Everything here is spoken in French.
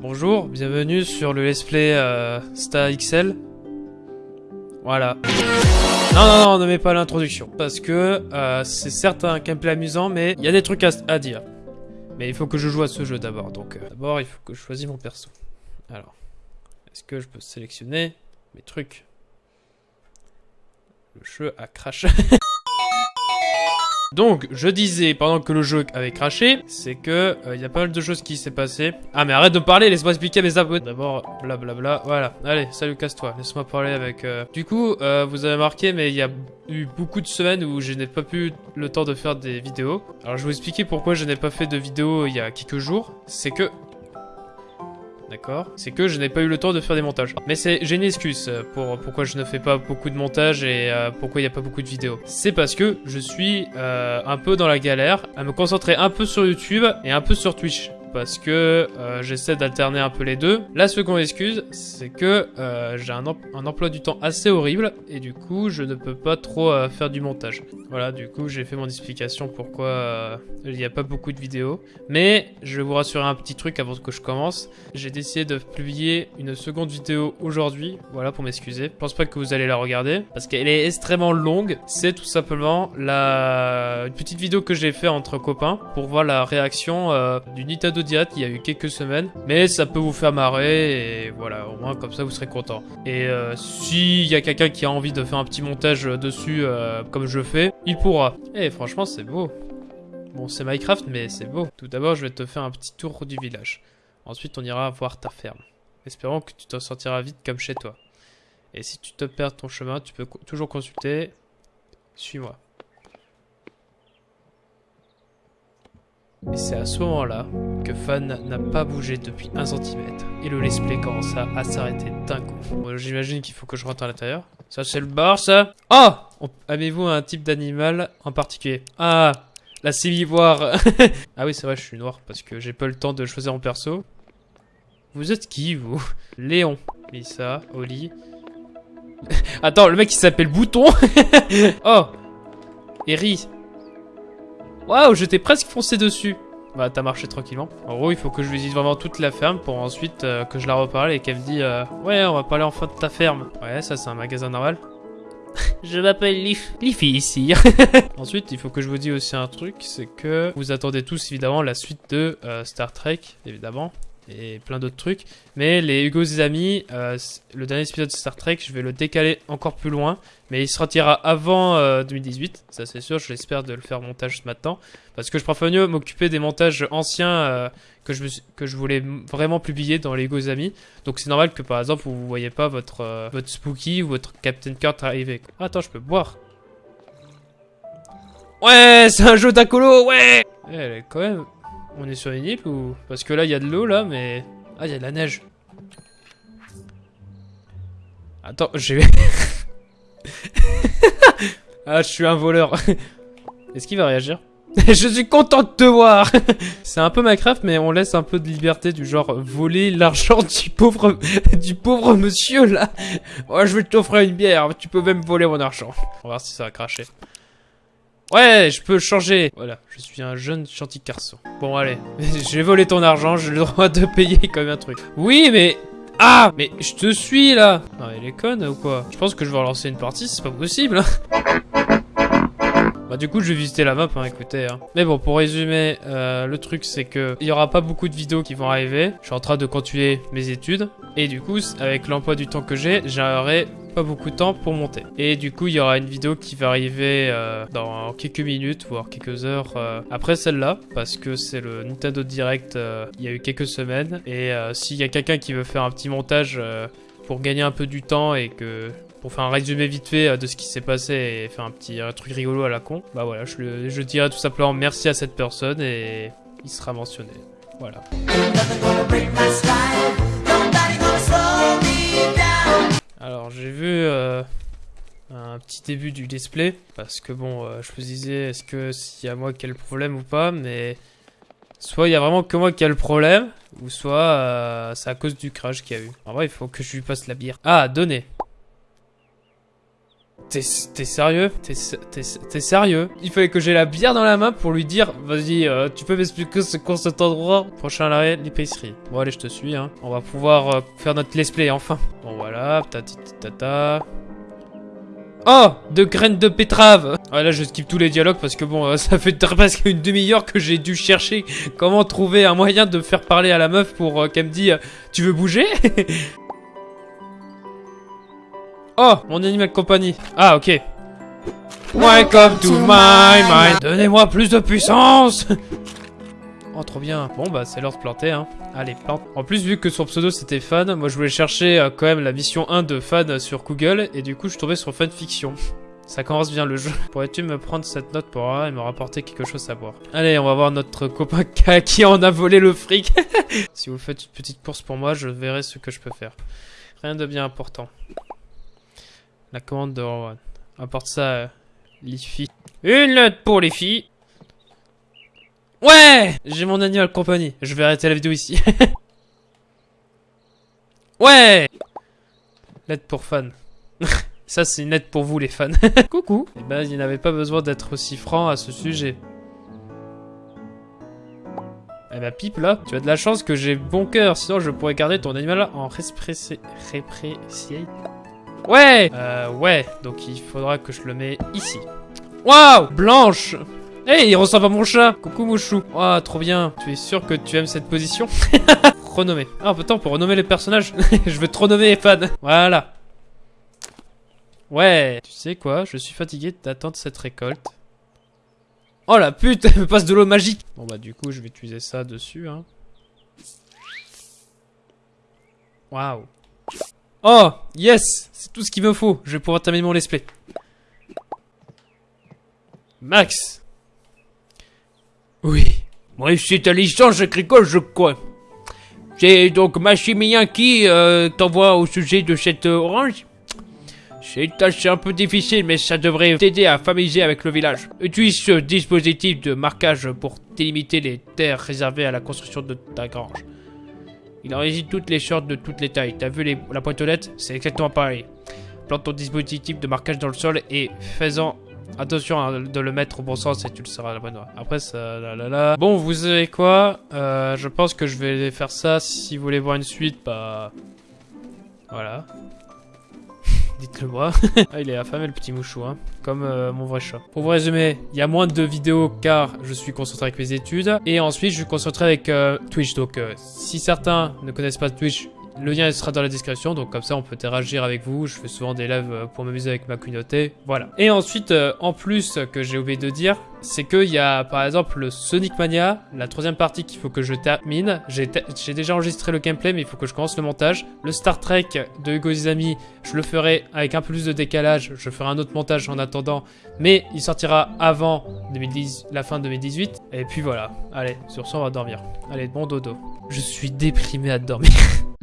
Bonjour, bienvenue sur le let's play euh, Star XL. Voilà. Non, non, non, ne mets pas l'introduction. Parce que euh, c'est certes un gameplay amusant, mais il y a des trucs à, dire. Mais il faut que je joue à ce jeu d'abord. Donc euh, d'abord, il faut que je choisisse mon perso. Alors, est-ce que je peux sélectionner mes trucs? Le jeu a craché. Donc, je disais, pendant que le jeu avait craché, c'est que il euh, y a pas mal de choses qui s'est passé. Ah, mais arrête de parler, laisse-moi expliquer mes abonnés. D'abord, blablabla, voilà. Allez, salut, casse-toi, laisse-moi parler avec... Euh, du coup, euh, vous avez marqué, mais il y a eu beaucoup de semaines où je n'ai pas pu le temps de faire des vidéos. Alors, je vais vous expliquer pourquoi je n'ai pas fait de vidéo il y a quelques jours. C'est que D'accord C'est que je n'ai pas eu le temps de faire des montages. Mais c'est j'ai une excuse pour pourquoi je ne fais pas beaucoup de montage et euh, pourquoi il n'y a pas beaucoup de vidéos. C'est parce que je suis euh, un peu dans la galère à me concentrer un peu sur YouTube et un peu sur Twitch parce que euh, j'essaie d'alterner un peu les deux. La seconde excuse, c'est que euh, j'ai un, emploi du temps assez horrible et du coup, je ne peux pas trop euh, faire du montage. Voilà, du coup, j'ai fait mon explication pourquoi il n'y a pas beaucoup de vidéos. Mais je vais vous rassurer un petit truc avant que je commence. J'ai décidé de publier une seconde vidéo aujourd'hui, voilà pour m'excuser. Je pense pas que vous allez la regarder parce qu'elle est extrêmement longue. C'est tout simplement la une petite vidéo que j'ai fait entre copains pour voir la réaction du Nintendo il y a eu quelques semaines. Mais ça peut vous faire marrer et voilà, au moins comme ça vous serez content. Et euh, s'il y a quelqu'un qui a envie de faire un petit montage dessus euh, comme je fais, il pourra. Et franchement c'est beau. Bon c'est Minecraft mais c'est beau. Tout d'abord je vais te faire un petit tour du village. Ensuite on ira voir ta ferme. Espérons que tu t'en sortiras vite comme chez toi. Et si tu te perds ton chemin, tu peux toujours consulter. Suis-moi. C'est à ce moment-là que Fan n'a pas bougé depuis un centimètre. Et le let's play commença à s'arrêter d'un coup. J'imagine qu'il faut que je rentre à l'intérieur. Ça c'est le bar ça Oh Avez-vous un type d'animal en particulier? Ah La sémivoire Ah oui c'est vrai je suis noir parce que j'ai pas le temps de choisir mon perso. Vous êtes qui vous? Léon. Lisa, Oli. Attends le mec il s'appelle Bouton Oh Eri Waouh, je t'ai presque foncé dessus. Bah, t'as marché tranquillement. En gros, il faut que je visite vraiment toute la ferme pour ensuite euh, que je la reparle et qu'elle me dise euh, Ouais, on va parler enfin de ta ferme. Ouais, ça, c'est un magasin normal. je m'appelle Leaf. Leaf ici. ensuite, il faut que je vous dise aussi un truc c'est que vous attendez tous évidemment la suite de euh, Star Trek, évidemment et plein d'autres trucs. Mais les Hugo et amis, euh, le dernier épisode de Star Trek, je vais le décaler encore plus loin. Mais il sortira avant 2018, euh, ça c'est sûr, j'espère de le faire montage maintenant. Parce que je préfère mieux m'occuper des montages anciens euh, que, je que je voulais vraiment publier dans les Hugo amis. Donc c'est normal que par exemple vous ne voyez pas votre, votre Spooky ou votre Captain Kurt arriver. Attends, je peux boire. Ouais, c'est un jeu d'acolo, ouais eh, Elle est quand même on est sur une île ou... Parce que là, il y a de l'eau, là, mais... Ah, il y a de la neige. Attends, j'ai... ah, je suis un voleur. Est-ce qu'il va réagir Je suis content de te voir C'est un peu Minecraft, mais on laisse un peu de liberté du genre voler l'argent du pauvre du pauvre monsieur là. Moi, je vais t'offrir une bière, tu peux même voler mon argent. On va voir si ça va cracher. Ouais, je peux changer. Voilà, je suis un jeune gentil garçon. Bon, allez. J'ai volé ton argent, j'ai le droit de payer comme un truc. Oui, mais... Ah Mais je te suis, là Non, elle est conne ou quoi? Je pense que je vais relancer une partie, c'est pas possible. Bah du coup je vais visiter la map, hein, écoutez. Hein. Mais bon, pour résumer, euh, le truc c'est que il y aura pas beaucoup de vidéos qui vont arriver. Je suis en train de continuer mes études. Et du coup, avec l'emploi du temps que j'ai, j'aurai beaucoup de temps pour monter. Et du coup, il y aura une vidéo qui va arriver euh, dans quelques minutes, voire quelques heures euh, après celle-là, parce que c'est le Nintendo Direct il y a eu quelques semaines. Et s'il y a quelqu'un qui veut faire un petit montage pour gagner un peu du temps et que pour faire un résumé vite fait euh, de ce qui s'est passé et faire un petit truc rigolo à la con, bah voilà, je, je dirais tout simplement merci à cette personne et il sera mentionné. Voilà. J'ai vu euh, un petit début du display parce que bon, euh, je me disais est-ce que s'il y a moi qui ai le problème ou pas, mais soit il y a vraiment que moi qui a le problème, ou soit c'est à cause du crash qu'il y a eu. En vrai, il faut que je lui passe la bière. Ah, donner. T'es sérieux? T'es sérieux? Il fallait que j'ai la bière dans la main pour lui dire Vas-y, euh, tu peux m'expliquer ce qu'est cet endroit? Prochain arrêt, l'épicerie. Bon allez, je te suis, hein. On va pouvoir euh, faire notre let's play, enfin. Bon voilà, tata. Oh De graines de pétrave Ah là, je skip tous les dialogues parce que bon, euh, ça fait presque une demi-heure que j'ai dû chercher comment trouver un moyen de faire parler à la meuf pour euh, qu'elle me dise Tu veux bouger Oh Mon animal de compagnie. Ah, ok. Welcome to my mind? Donnez-moi plus de puissance Oh, trop bien. Bon, bah, c'est l'heure de planter, hein. Allez, plante. En plus, vu que son pseudo c'était fan, moi je voulais chercher euh, quand même la mission 1 de fan sur Google, et du coup, je suis sur fanfiction. Ça commence bien le jeu. Pourrais-tu me prendre cette note pour moi et me rapporter quelque chose à boire? Allez, on va voir notre copain qui en a volé le fric. si vous faites une petite course pour moi, je verrai ce que je peux faire. Rien de bien important. La commande de Rowan. Apporte ça, euh, les filles. Une lettre pour les filles. Ouais J'ai mon animal compagnie. Je vais arrêter la vidéo ici. ouais Lettre pour fans. Ça, c'est une lettre pour vous, les fans. Coucou Eh ben, il n'avait pas besoin d'être aussi franc à ce sujet. Eh ben, pipe, là, tu as de la chance que j'ai bon cœur, sinon je pourrais garder ton animal en répressé... Ouais Euh, ouais, donc il faudra que je le mets ici. Waouh Blanche Hey, il ressemble à mon chat Coucou Mouchou Waouh, trop bien Tu es sûr que tu aimes cette position? Renommer. Ah, putain, pour renommer les personnages, je veux te renommer fan. Voilà. Ouais. Tu sais quoi? Je suis fatigué d'attendre cette récolte. Oh la pute Elle me passe de l'eau magique Bon bah du coup, je vais utiliser ça dessus, hein. Waouh. Oh, yes C'est tout ce qu'il me faut. Je vais pouvoir terminer mon let's play. Max Oui. Moi, c'est ta licence agricole, je crois. C'est donc Machimien qui euh, t'envoie au sujet de cette euh, orange? C'est une tâche un peu difficile, mais ça devrait t'aider à familiariser avec le village. Utilise ce dispositif de marquage pour délimiter les terres réservées à la construction de ta grange. Il enregistre toutes les shorts de toutes les tailles. T'as vu les- la pointonnette C'est exactement pareil. Plante ton dispositif de marquage dans le sol et fais-en attention de le mettre au bon sens et tu le seras à la bonne voie. Après ça, là, là, là. Bon, vous savez quoi? Euh, Je pense que je vais faire ça. Si vous voulez voir une suite, bah... Voilà. Dites-le moi. ah, il est affamé le petit mouchou, hein. Comme euh, mon vrai chat. Pour vous résumer, il y a moins de vidéos car je suis concentré avec mes études. Et ensuite, je suis concentré avec euh, Twitch. Donc, euh, si certains ne connaissent pas Twitch, le lien sera dans la description. Donc, comme ça, on peut interagir avec vous. Je fais souvent des lives euh, pour m'amuser avec ma communauté. Voilà. Et ensuite, euh, en plus, euh, que j'ai oublié de dire, c'est qu'il y a par exemple le Sonic Mania, la troisième partie qu'il faut que je termine. J'ai déjà enregistré le gameplay, mais il faut que je commence le montage. Le Star Trek de Hugo Izami, je le ferai avec un peu plus de décalage. Je ferai un autre montage en attendant, mais il sortira avant 2010, la fin 2018. Et puis voilà. Allez, sur ce, on va dormir. Allez, bon dodo. Je suis déprimé à dormir.